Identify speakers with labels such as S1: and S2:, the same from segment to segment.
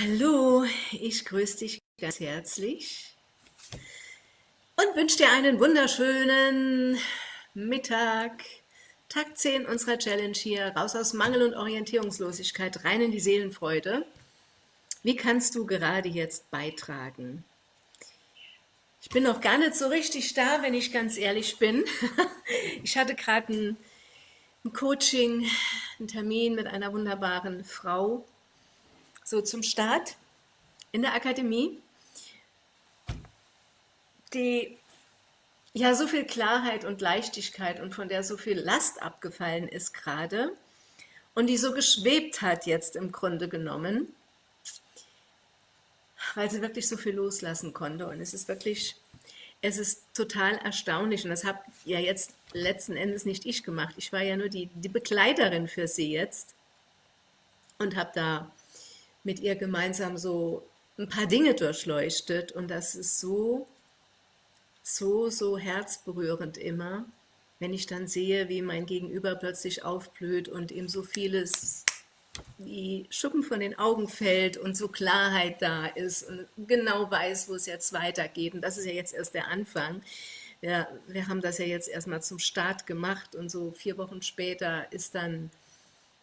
S1: Hallo, ich grüße dich ganz herzlich und wünsche dir einen wunderschönen Mittag. Tag 10 unserer Challenge hier, raus aus Mangel und Orientierungslosigkeit, rein in die Seelenfreude. Wie kannst du gerade jetzt beitragen? Ich bin noch gar nicht so richtig da, wenn ich ganz ehrlich bin. Ich hatte gerade ein, ein Coaching, einen Termin mit einer wunderbaren Frau, so zum Start in der Akademie, die ja so viel Klarheit und Leichtigkeit und von der so viel Last abgefallen ist gerade und die so geschwebt hat jetzt im Grunde genommen, weil sie wirklich so viel loslassen konnte. Und es ist wirklich, es ist total erstaunlich. Und das habe ja jetzt letzten Endes nicht ich gemacht, ich war ja nur die, die Begleiterin für sie jetzt und habe da mit ihr gemeinsam so ein paar Dinge durchleuchtet und das ist so, so, so herzberührend immer, wenn ich dann sehe, wie mein Gegenüber plötzlich aufblüht und ihm so vieles wie Schuppen von den Augen fällt und so Klarheit da ist und genau weiß, wo es jetzt weitergeht. Und das ist ja jetzt erst der Anfang. Wir, wir haben das ja jetzt erstmal zum Start gemacht und so vier Wochen später ist dann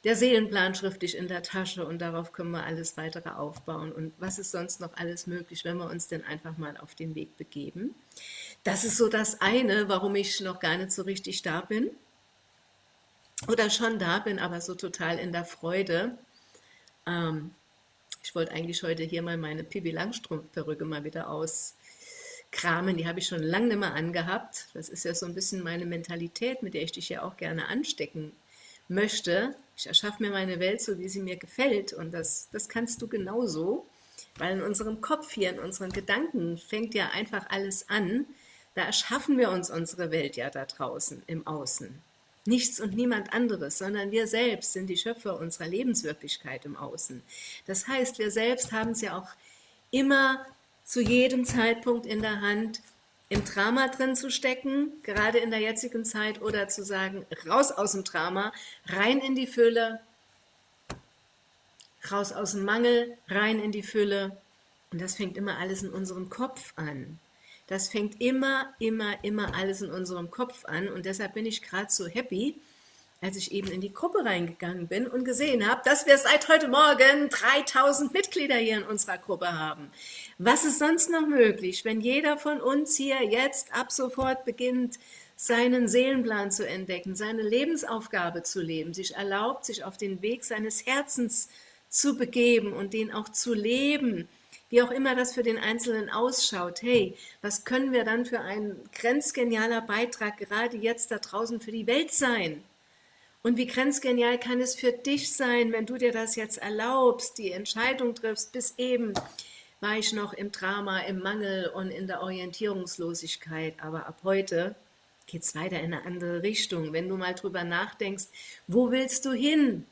S1: der Seelenplan schriftlich in der Tasche und darauf können wir alles weitere aufbauen. Und was ist sonst noch alles möglich, wenn wir uns denn einfach mal auf den Weg begeben? Das ist so das eine, warum ich noch gar nicht so richtig da bin. Oder schon da bin, aber so total in der Freude. Ähm, ich wollte eigentlich heute hier mal meine Pibi Langstrumpf-Perücke mal wieder auskramen. Die habe ich schon lange nicht mehr angehabt. Das ist ja so ein bisschen meine Mentalität, mit der ich dich ja auch gerne anstecken möchte, ich erschaffe mir meine Welt so, wie sie mir gefällt und das, das kannst du genauso, weil in unserem Kopf hier, in unseren Gedanken fängt ja einfach alles an, da erschaffen wir uns unsere Welt ja da draußen, im Außen. Nichts und niemand anderes, sondern wir selbst sind die Schöpfer unserer Lebenswirklichkeit im Außen. Das heißt, wir selbst haben es ja auch immer zu jedem Zeitpunkt in der Hand, im Drama drin zu stecken, gerade in der jetzigen Zeit, oder zu sagen, raus aus dem Drama, rein in die Fülle, raus aus dem Mangel, rein in die Fülle. Und das fängt immer alles in unserem Kopf an. Das fängt immer, immer, immer alles in unserem Kopf an. Und deshalb bin ich gerade so happy, als ich eben in die Gruppe reingegangen bin und gesehen habe, dass wir seit heute Morgen 3000 Mitglieder hier in unserer Gruppe haben. Was ist sonst noch möglich, wenn jeder von uns hier jetzt ab sofort beginnt, seinen Seelenplan zu entdecken, seine Lebensaufgabe zu leben, sich erlaubt, sich auf den Weg seines Herzens zu begeben und den auch zu leben, wie auch immer das für den Einzelnen ausschaut. Hey, was können wir dann für ein grenzgenialer Beitrag gerade jetzt da draußen für die Welt sein? Und wie grenzgenial kann es für dich sein, wenn du dir das jetzt erlaubst, die Entscheidung triffst, bis eben war ich noch im Drama, im Mangel und in der Orientierungslosigkeit, aber ab heute geht es weiter in eine andere Richtung. Wenn du mal drüber nachdenkst, wo willst du hin?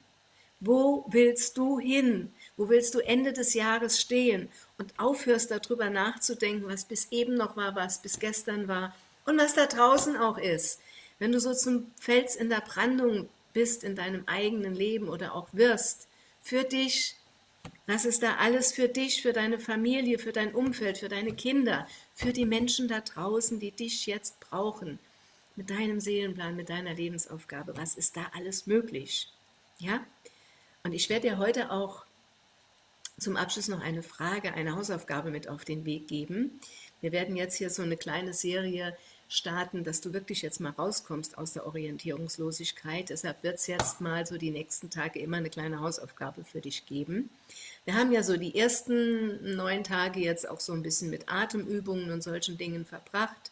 S1: Wo willst du hin? Wo willst du Ende des Jahres stehen? Und aufhörst darüber nachzudenken, was bis eben noch war, was bis gestern war und was da draußen auch ist. Wenn du so zum Fels in der Brandung bist in deinem eigenen Leben oder auch wirst, für dich, was ist da alles für dich, für deine Familie, für dein Umfeld, für deine Kinder, für die Menschen da draußen, die dich jetzt brauchen, mit deinem Seelenplan, mit deiner Lebensaufgabe, was ist da alles möglich? Ja? Und ich werde dir heute auch zum Abschluss noch eine Frage, eine Hausaufgabe mit auf den Weg geben. Wir werden jetzt hier so eine kleine Serie starten, dass du wirklich jetzt mal rauskommst aus der Orientierungslosigkeit. Deshalb wird es jetzt mal so die nächsten Tage immer eine kleine Hausaufgabe für dich geben. Wir haben ja so die ersten neun Tage jetzt auch so ein bisschen mit Atemübungen und solchen Dingen verbracht.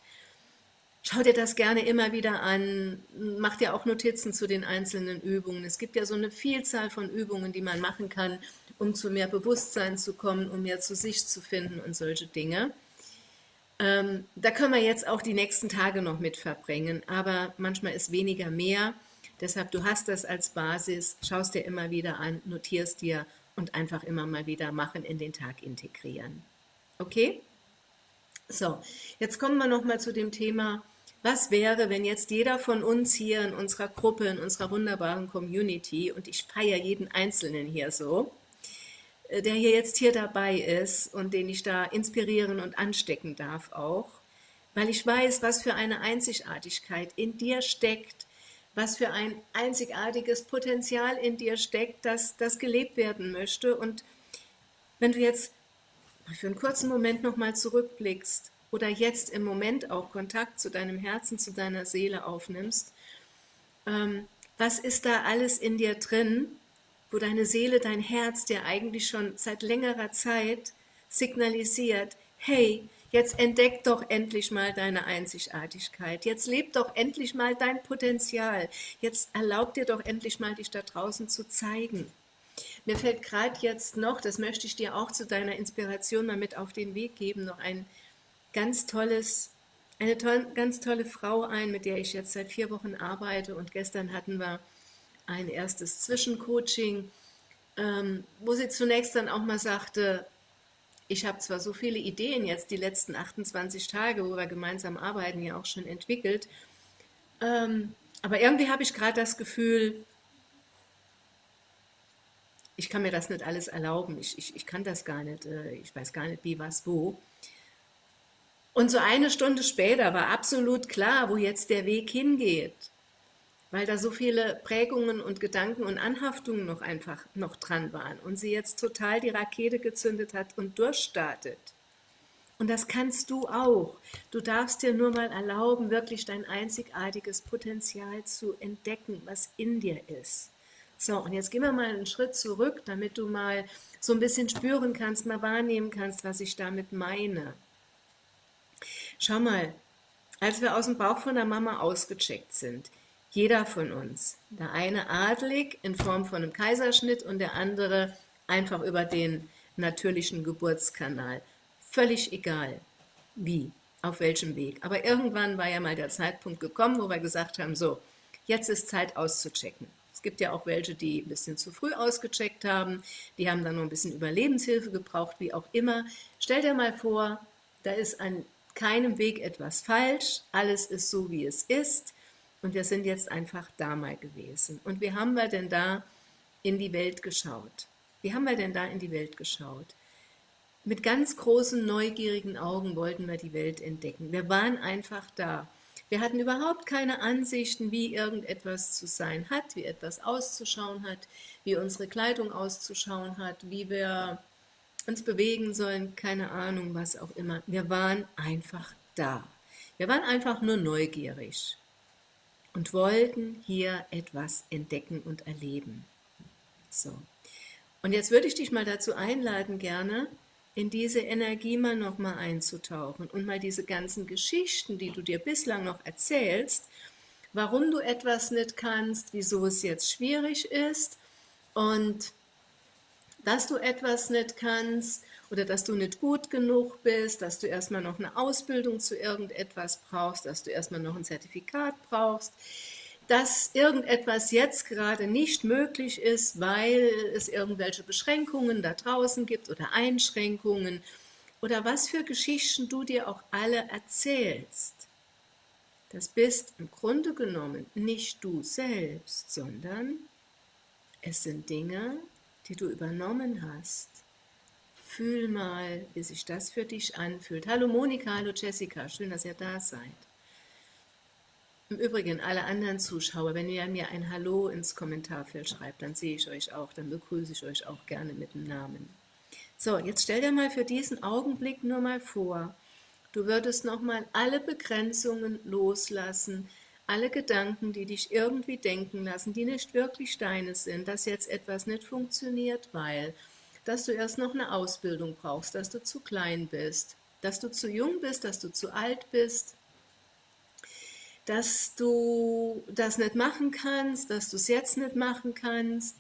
S1: Schau dir das gerne immer wieder an, mach dir auch Notizen zu den einzelnen Übungen. Es gibt ja so eine Vielzahl von Übungen, die man machen kann, um zu mehr Bewusstsein zu kommen, um mehr zu sich zu finden und solche Dinge. Ähm, da können wir jetzt auch die nächsten Tage noch mit verbringen, aber manchmal ist weniger mehr. Deshalb, du hast das als Basis, schaust dir immer wieder an, notierst dir und einfach immer mal wieder machen, in den Tag integrieren. Okay? So, jetzt kommen wir noch mal zu dem Thema, was wäre, wenn jetzt jeder von uns hier in unserer Gruppe, in unserer wunderbaren Community, und ich feiere jeden Einzelnen hier so, der hier jetzt hier dabei ist und den ich da inspirieren und anstecken darf auch, weil ich weiß, was für eine Einzigartigkeit in dir steckt, was für ein einzigartiges Potenzial in dir steckt, dass das gelebt werden möchte. Und wenn du jetzt für einen kurzen Moment nochmal zurückblickst oder jetzt im Moment auch Kontakt zu deinem Herzen, zu deiner Seele aufnimmst, ähm, was ist da alles in dir drin, wo deine Seele, dein Herz dir eigentlich schon seit längerer Zeit signalisiert, hey, jetzt entdeck doch endlich mal deine Einzigartigkeit, jetzt leb doch endlich mal dein Potenzial, jetzt erlaub dir doch endlich mal, dich da draußen zu zeigen. Mir fällt gerade jetzt noch, das möchte ich dir auch zu deiner Inspiration mal mit auf den Weg geben, noch ein ganz tolles, eine toll, ganz tolle Frau ein, mit der ich jetzt seit vier Wochen arbeite. Und gestern hatten wir ein erstes Zwischencoaching, ähm, wo sie zunächst dann auch mal sagte, ich habe zwar so viele Ideen jetzt die letzten 28 Tage, wo wir gemeinsam arbeiten, ja auch schon entwickelt, ähm, aber irgendwie habe ich gerade das Gefühl, ich kann mir das nicht alles erlauben, ich, ich, ich kann das gar nicht, äh, ich weiß gar nicht wie, was, wo. Und so eine Stunde später war absolut klar, wo jetzt der Weg hingeht, weil da so viele Prägungen und Gedanken und Anhaftungen noch einfach noch dran waren und sie jetzt total die Rakete gezündet hat und durchstartet. Und das kannst du auch. Du darfst dir nur mal erlauben, wirklich dein einzigartiges Potenzial zu entdecken, was in dir ist. So, und jetzt gehen wir mal einen Schritt zurück, damit du mal so ein bisschen spüren kannst, mal wahrnehmen kannst, was ich damit meine. Schau mal, als wir aus dem Bauch von der Mama ausgecheckt sind, jeder von uns, der eine adlig in Form von einem Kaiserschnitt und der andere einfach über den natürlichen Geburtskanal. Völlig egal, wie, auf welchem Weg. Aber irgendwann war ja mal der Zeitpunkt gekommen, wo wir gesagt haben, so, jetzt ist Zeit auszuchecken. Es gibt ja auch welche, die ein bisschen zu früh ausgecheckt haben, die haben dann noch ein bisschen Überlebenshilfe gebraucht, wie auch immer. Stell dir mal vor, da ist an keinem Weg etwas falsch, alles ist so, wie es ist und wir sind jetzt einfach da mal gewesen. Und wie haben wir denn da in die Welt geschaut? Wie haben wir denn da in die Welt geschaut? Mit ganz großen, neugierigen Augen wollten wir die Welt entdecken. Wir waren einfach da. Wir hatten überhaupt keine Ansichten, wie irgendetwas zu sein hat, wie etwas auszuschauen hat, wie unsere Kleidung auszuschauen hat, wie wir uns bewegen sollen, keine Ahnung, was auch immer. Wir waren einfach da. Wir waren einfach nur neugierig und wollten hier etwas entdecken und erleben. So. Und jetzt würde ich dich mal dazu einladen, gerne in diese Energie mal nochmal einzutauchen und mal diese ganzen Geschichten, die du dir bislang noch erzählst, warum du etwas nicht kannst, wieso es jetzt schwierig ist und dass du etwas nicht kannst oder dass du nicht gut genug bist, dass du erstmal noch eine Ausbildung zu irgendetwas brauchst, dass du erstmal noch ein Zertifikat brauchst, dass irgendetwas jetzt gerade nicht möglich ist, weil es irgendwelche Beschränkungen da draußen gibt oder Einschränkungen oder was für Geschichten du dir auch alle erzählst. Das bist im Grunde genommen nicht du selbst, sondern es sind Dinge, die du übernommen hast. Fühl mal, wie sich das für dich anfühlt. Hallo Monika, hallo Jessica, schön, dass ihr da seid. Im Übrigen, alle anderen Zuschauer, wenn ihr mir ein Hallo ins Kommentarfeld schreibt, dann sehe ich euch auch, dann begrüße ich euch auch gerne mit dem Namen. So, jetzt stell dir mal für diesen Augenblick nur mal vor, du würdest nochmal alle Begrenzungen loslassen, alle Gedanken, die dich irgendwie denken lassen, die nicht wirklich deine sind, dass jetzt etwas nicht funktioniert, weil, dass du erst noch eine Ausbildung brauchst, dass du zu klein bist, dass du zu jung bist, dass du zu alt bist, dass du das nicht machen kannst, dass du es jetzt nicht machen kannst.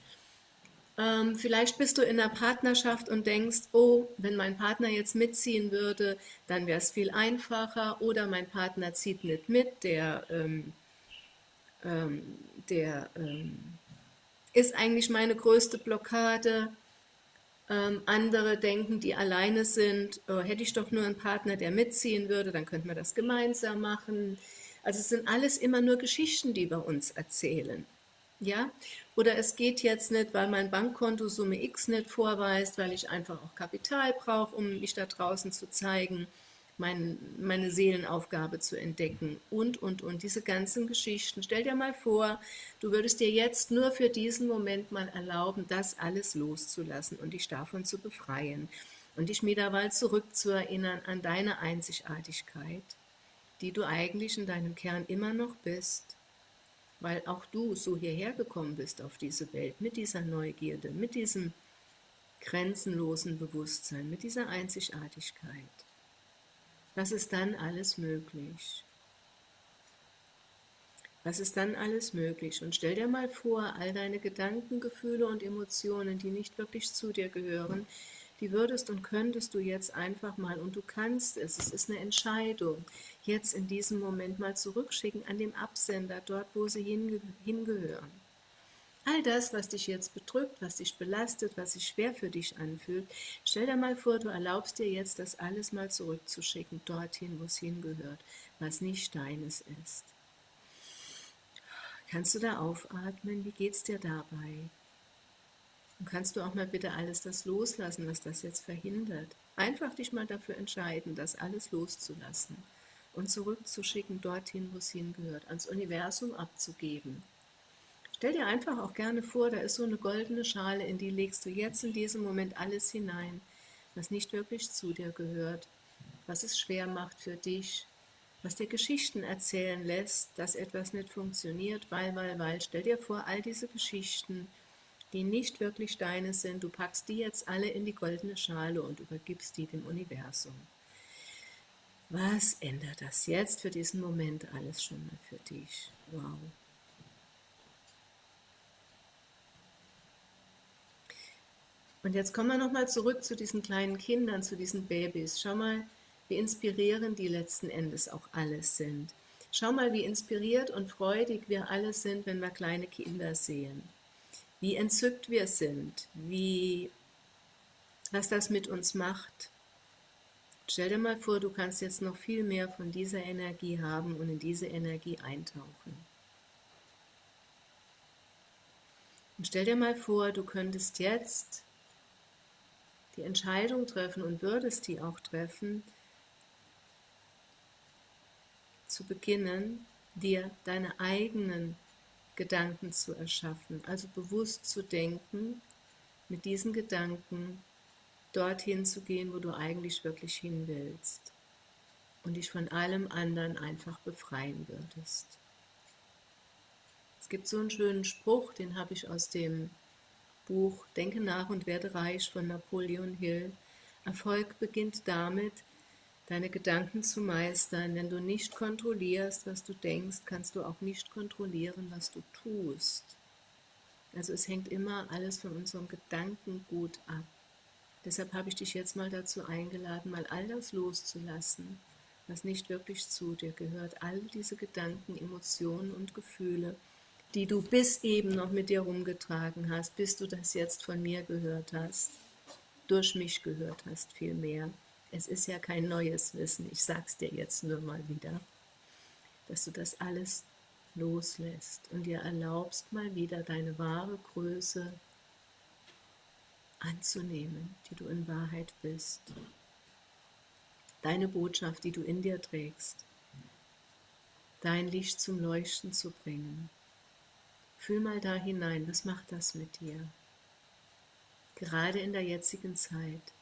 S1: Ähm, vielleicht bist du in einer Partnerschaft und denkst, oh, wenn mein Partner jetzt mitziehen würde, dann wäre es viel einfacher. Oder mein Partner zieht nicht mit, der, ähm, ähm, der ähm, ist eigentlich meine größte Blockade. Ähm, andere denken, die alleine sind, oh, hätte ich doch nur einen Partner, der mitziehen würde, dann könnten wir das gemeinsam machen. Also es sind alles immer nur Geschichten, die wir uns erzählen. Ja? Oder es geht jetzt nicht, weil mein Bankkonto Summe X nicht vorweist, weil ich einfach auch Kapital brauche, um mich da draußen zu zeigen, mein, meine Seelenaufgabe zu entdecken und, und, und. Diese ganzen Geschichten. Stell dir mal vor, du würdest dir jetzt nur für diesen Moment mal erlauben, das alles loszulassen und dich davon zu befreien und dich wieder mal zurückzuerinnern an deine Einzigartigkeit, die du eigentlich in deinem Kern immer noch bist weil auch du so hierher gekommen bist auf diese Welt, mit dieser Neugierde, mit diesem grenzenlosen Bewusstsein, mit dieser Einzigartigkeit. Was ist dann alles möglich? Was ist dann alles möglich? Und stell dir mal vor, all deine Gedanken, Gefühle und Emotionen, die nicht wirklich zu dir gehören, die würdest und könntest du jetzt einfach mal, und du kannst es, es ist eine Entscheidung, jetzt in diesem Moment mal zurückschicken an den Absender, dort wo sie hinge hingehören. All das, was dich jetzt bedrückt, was dich belastet, was sich schwer für dich anfühlt, stell dir mal vor, du erlaubst dir jetzt, das alles mal zurückzuschicken, dorthin, wo es hingehört, was nicht deines ist. Kannst du da aufatmen? Wie geht's dir dabei? Und kannst du auch mal bitte alles das loslassen, was das jetzt verhindert? Einfach dich mal dafür entscheiden, das alles loszulassen und zurückzuschicken dorthin, wo es hingehört, ans Universum abzugeben. Stell dir einfach auch gerne vor, da ist so eine goldene Schale, in die legst du jetzt in diesem Moment alles hinein, was nicht wirklich zu dir gehört, was es schwer macht für dich, was dir Geschichten erzählen lässt, dass etwas nicht funktioniert, weil, weil, weil. Stell dir vor, all diese Geschichten, die nicht wirklich deine sind, du packst die jetzt alle in die goldene Schale und übergibst die dem Universum. Was ändert das jetzt für diesen Moment alles schon mal für dich? Wow. Und jetzt kommen wir nochmal zurück zu diesen kleinen Kindern, zu diesen Babys. Schau mal, wie inspirierend die letzten Endes auch alles sind. Schau mal, wie inspiriert und freudig wir alle sind, wenn wir kleine Kinder sehen wie entzückt wir sind, wie, was das mit uns macht. Stell dir mal vor, du kannst jetzt noch viel mehr von dieser Energie haben und in diese Energie eintauchen. Und stell dir mal vor, du könntest jetzt die Entscheidung treffen und würdest die auch treffen, zu beginnen, dir deine eigenen Gedanken zu erschaffen, also bewusst zu denken, mit diesen Gedanken dorthin zu gehen, wo du eigentlich wirklich hin willst und dich von allem anderen einfach befreien würdest. Es gibt so einen schönen Spruch, den habe ich aus dem Buch Denke nach und werde reich von Napoleon Hill. Erfolg beginnt damit, deine Gedanken zu meistern. Wenn du nicht kontrollierst, was du denkst, kannst du auch nicht kontrollieren, was du tust. Also es hängt immer alles von unserem Gedankengut ab. Deshalb habe ich dich jetzt mal dazu eingeladen, mal all das loszulassen, was nicht wirklich zu dir gehört. All diese Gedanken, Emotionen und Gefühle, die du bis eben noch mit dir rumgetragen hast, bis du das jetzt von mir gehört hast, durch mich gehört hast vielmehr. Es ist ja kein neues Wissen, ich sag's dir jetzt nur mal wieder, dass du das alles loslässt und dir erlaubst, mal wieder deine wahre Größe anzunehmen, die du in Wahrheit bist. Deine Botschaft, die du in dir trägst. Dein Licht zum Leuchten zu bringen. Fühl mal da hinein, was macht das mit dir? Gerade in der jetzigen Zeit.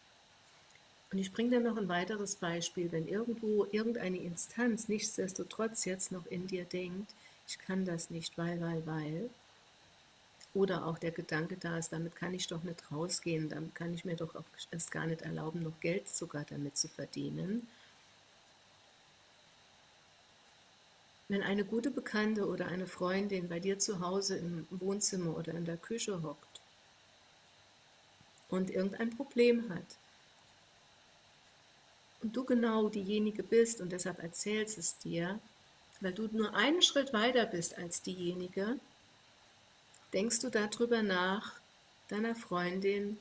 S1: Und ich bringe dann noch ein weiteres Beispiel, wenn irgendwo irgendeine Instanz nichtsdestotrotz jetzt noch in dir denkt, ich kann das nicht, weil, weil, weil, oder auch der Gedanke da ist, damit kann ich doch nicht rausgehen, damit kann ich mir doch auch erst gar nicht erlauben, noch Geld sogar damit zu verdienen. Wenn eine gute Bekannte oder eine Freundin bei dir zu Hause im Wohnzimmer oder in der Küche hockt und irgendein Problem hat, und du genau diejenige bist und deshalb erzählst es dir, weil du nur einen Schritt weiter bist als diejenige, denkst du darüber nach, deiner Freundin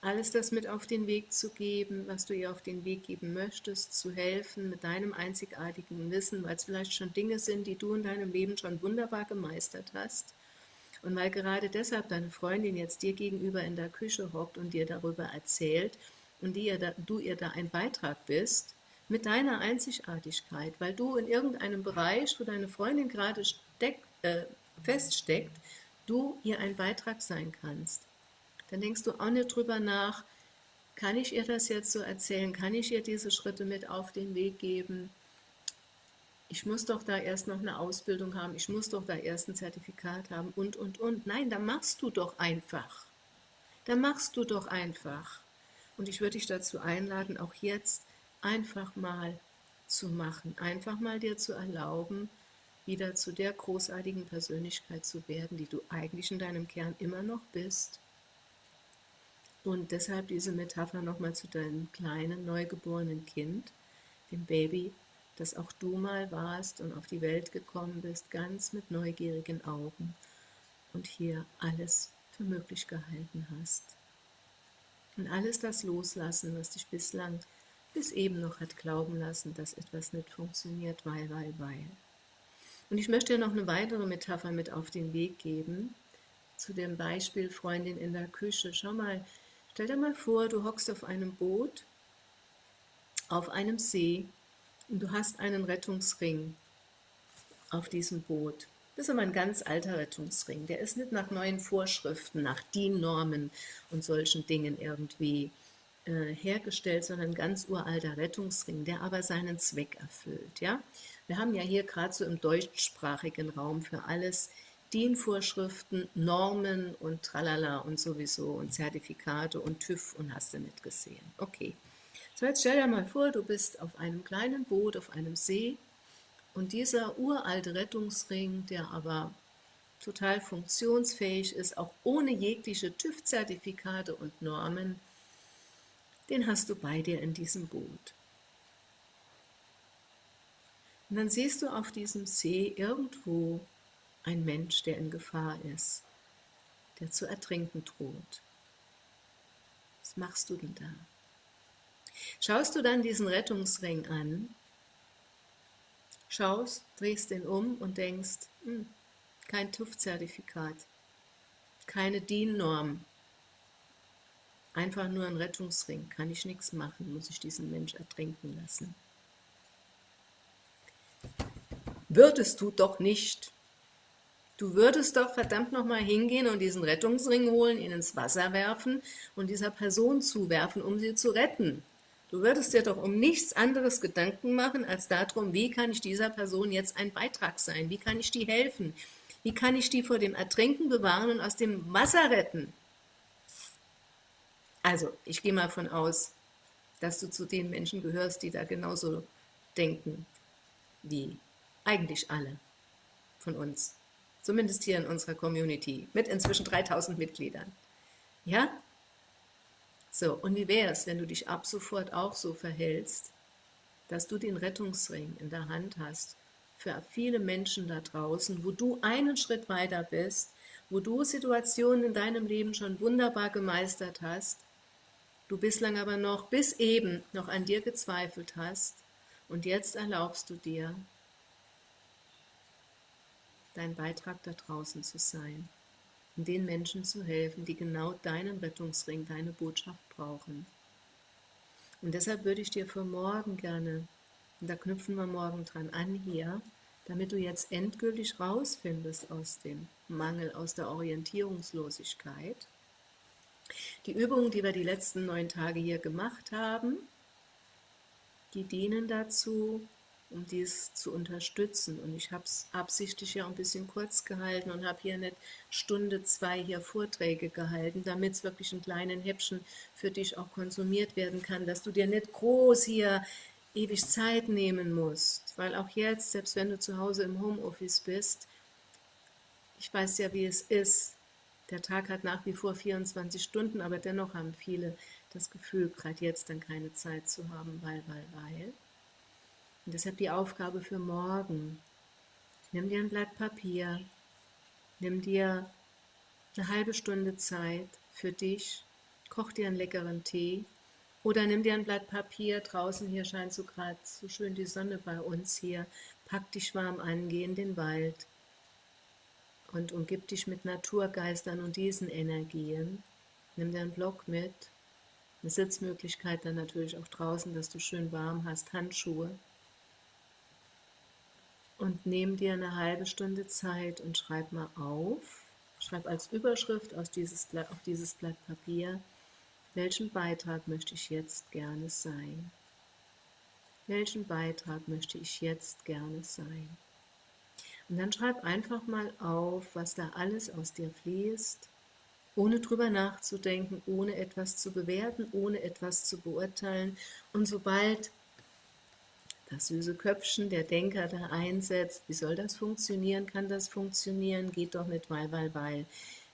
S1: alles das mit auf den Weg zu geben, was du ihr auf den Weg geben möchtest, zu helfen mit deinem einzigartigen Wissen, weil es vielleicht schon Dinge sind, die du in deinem Leben schon wunderbar gemeistert hast. Und weil gerade deshalb deine Freundin jetzt dir gegenüber in der Küche hockt und dir darüber erzählt und ihr da, du ihr da ein Beitrag bist, mit deiner Einzigartigkeit, weil du in irgendeinem Bereich, wo deine Freundin gerade steck, äh, feststeckt, du ihr ein Beitrag sein kannst. Dann denkst du auch nicht drüber nach, kann ich ihr das jetzt so erzählen, kann ich ihr diese Schritte mit auf den Weg geben, ich muss doch da erst noch eine Ausbildung haben, ich muss doch da erst ein Zertifikat haben und, und, und. Nein, da machst du doch einfach. Da machst du doch einfach. Und ich würde dich dazu einladen, auch jetzt einfach mal zu machen, einfach mal dir zu erlauben, wieder zu der großartigen Persönlichkeit zu werden, die du eigentlich in deinem Kern immer noch bist. Und deshalb diese Metapher nochmal zu deinem kleinen, neugeborenen Kind, dem Baby, dass auch du mal warst und auf die Welt gekommen bist, ganz mit neugierigen Augen und hier alles für möglich gehalten hast. Und alles das loslassen, was dich bislang bis eben noch hat glauben lassen, dass etwas nicht funktioniert, weil, weil, weil. Und ich möchte dir noch eine weitere Metapher mit auf den Weg geben, zu dem Beispiel Freundin in der Küche. Schau mal, stell dir mal vor, du hockst auf einem Boot, auf einem See und du hast einen Rettungsring auf diesem Boot. Das ist aber ein ganz alter Rettungsring. Der ist nicht nach neuen Vorschriften, nach DIN-Normen und solchen Dingen irgendwie äh, hergestellt, sondern ein ganz uralter Rettungsring, der aber seinen Zweck erfüllt. Ja? Wir haben ja hier gerade so im deutschsprachigen Raum für alles DIN-Vorschriften, Normen und tralala und sowieso und Zertifikate und TÜV und hast du nicht gesehen. Okay. So, jetzt stell dir mal vor, du bist auf einem kleinen Boot, auf einem See und dieser uralte Rettungsring, der aber total funktionsfähig ist, auch ohne jegliche TÜV-Zertifikate und Normen, den hast du bei dir in diesem Boot. Und dann siehst du auf diesem See irgendwo ein Mensch, der in Gefahr ist, der zu ertrinken droht. Was machst du denn da? Schaust du dann diesen Rettungsring an, schaust, drehst ihn um und denkst, hm, kein TÜV-Zertifikat, keine DIN-Norm, einfach nur ein Rettungsring, kann ich nichts machen, muss ich diesen Mensch ertrinken lassen. Würdest du doch nicht. Du würdest doch verdammt nochmal hingehen und diesen Rettungsring holen, ihn ins Wasser werfen und dieser Person zuwerfen, um sie zu retten. Du würdest dir doch um nichts anderes Gedanken machen, als darum, wie kann ich dieser Person jetzt ein Beitrag sein? Wie kann ich die helfen? Wie kann ich die vor dem Ertrinken bewahren und aus dem Wasser retten? Also, ich gehe mal von aus, dass du zu den Menschen gehörst, die da genauso denken wie eigentlich alle von uns. Zumindest hier in unserer Community mit inzwischen 3000 Mitgliedern. Ja? So, und wie wäre es, wenn du dich ab sofort auch so verhältst, dass du den Rettungsring in der Hand hast für viele Menschen da draußen, wo du einen Schritt weiter bist, wo du Situationen in deinem Leben schon wunderbar gemeistert hast, du bislang aber noch bis eben noch an dir gezweifelt hast und jetzt erlaubst du dir, dein Beitrag da draußen zu sein den Menschen zu helfen, die genau deinen Rettungsring, deine Botschaft brauchen. Und deshalb würde ich dir für morgen gerne, und da knüpfen wir morgen dran an hier, damit du jetzt endgültig rausfindest aus dem Mangel, aus der Orientierungslosigkeit, die Übungen, die wir die letzten neun Tage hier gemacht haben, die dienen dazu, um dies zu unterstützen. Und ich habe es absichtlich ja ein bisschen kurz gehalten und habe hier nicht Stunde, zwei hier Vorträge gehalten, damit es wirklich in kleinen Häppchen für dich auch konsumiert werden kann, dass du dir nicht groß hier ewig Zeit nehmen musst. Weil auch jetzt, selbst wenn du zu Hause im Homeoffice bist, ich weiß ja, wie es ist. Der Tag hat nach wie vor 24 Stunden, aber dennoch haben viele das Gefühl, gerade jetzt dann keine Zeit zu haben, weil, weil, weil. Und deshalb die Aufgabe für morgen. Nimm dir ein Blatt Papier, nimm dir eine halbe Stunde Zeit für dich, koch dir einen leckeren Tee. Oder nimm dir ein Blatt Papier, draußen hier scheint so gerade so schön die Sonne bei uns hier, pack dich warm an, geh in den Wald. Und umgib dich mit Naturgeistern und diesen Energien. Nimm dir einen Block mit, eine Sitzmöglichkeit dann natürlich auch draußen, dass du schön warm hast, Handschuhe. Und nimm dir eine halbe Stunde Zeit und schreib mal auf, schreib als Überschrift auf dieses Blatt, auf dieses Blatt Papier, welchen Beitrag möchte ich jetzt gerne sein? Welchen Beitrag möchte ich jetzt gerne sein? Und dann schreib einfach mal auf, was da alles aus dir fließt, ohne drüber nachzudenken, ohne etwas zu bewerten, ohne etwas zu beurteilen. Und sobald das süße Köpfchen der Denker da einsetzt, wie soll das funktionieren, kann das funktionieren, geht doch nicht, weil, weil, weil.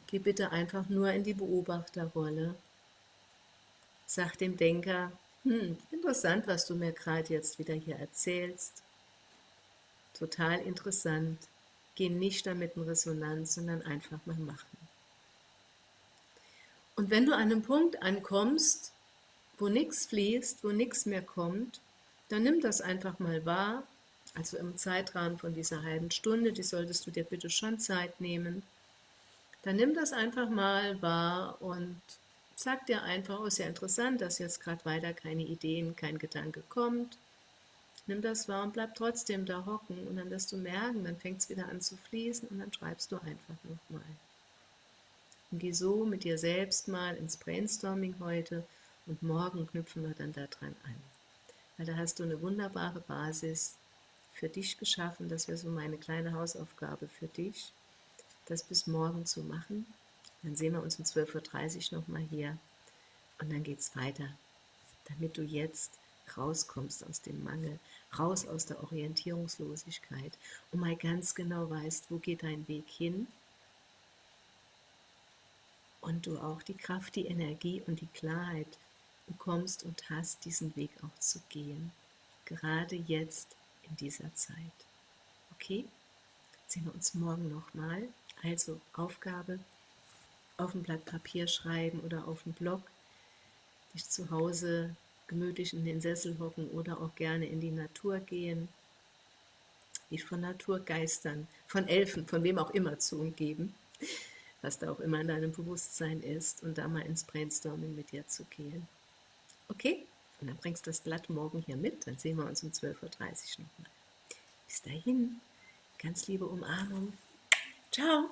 S1: Geh bitte einfach nur in die Beobachterrolle sagt dem Denker, hm, interessant, was du mir gerade jetzt wieder hier erzählst. Total interessant. Geh nicht damit in Resonanz, sondern einfach mal machen. Und wenn du an einem Punkt ankommst, wo nichts fließt, wo nichts mehr kommt, dann nimm das einfach mal wahr, also im Zeitrahmen von dieser halben Stunde, die solltest du dir bitte schon Zeit nehmen, dann nimm das einfach mal wahr und Sag dir einfach, oh, ist ja interessant, dass jetzt gerade weiter keine Ideen, kein Gedanke kommt. Nimm das wahr und bleib trotzdem da hocken und dann wirst du merken, dann fängt es wieder an zu fließen und dann schreibst du einfach nochmal. Und geh so mit dir selbst mal ins Brainstorming heute und morgen knüpfen wir dann daran an. Weil da hast du eine wunderbare Basis für dich geschaffen, das wäre so meine kleine Hausaufgabe für dich, das bis morgen zu machen. Dann sehen wir uns um 12.30 Uhr nochmal hier. Und dann geht es weiter, damit du jetzt rauskommst aus dem Mangel, raus aus der Orientierungslosigkeit und mal ganz genau weißt, wo geht dein Weg hin. Und du auch die Kraft, die Energie und die Klarheit bekommst und hast, diesen Weg auch zu gehen, gerade jetzt in dieser Zeit. Okay? Sehen wir uns morgen nochmal. Also Aufgabe, auf ein Blatt Papier schreiben oder auf dem Blog, dich zu Hause gemütlich in den Sessel hocken oder auch gerne in die Natur gehen, dich von Naturgeistern, von Elfen, von wem auch immer zu umgeben, was da auch immer in deinem Bewusstsein ist und da mal ins Brainstorming mit dir zu gehen. Okay? Und dann bringst du das Blatt morgen hier mit, dann sehen wir uns um 12.30 Uhr nochmal. Bis dahin, ganz liebe Umarmung. Ciao!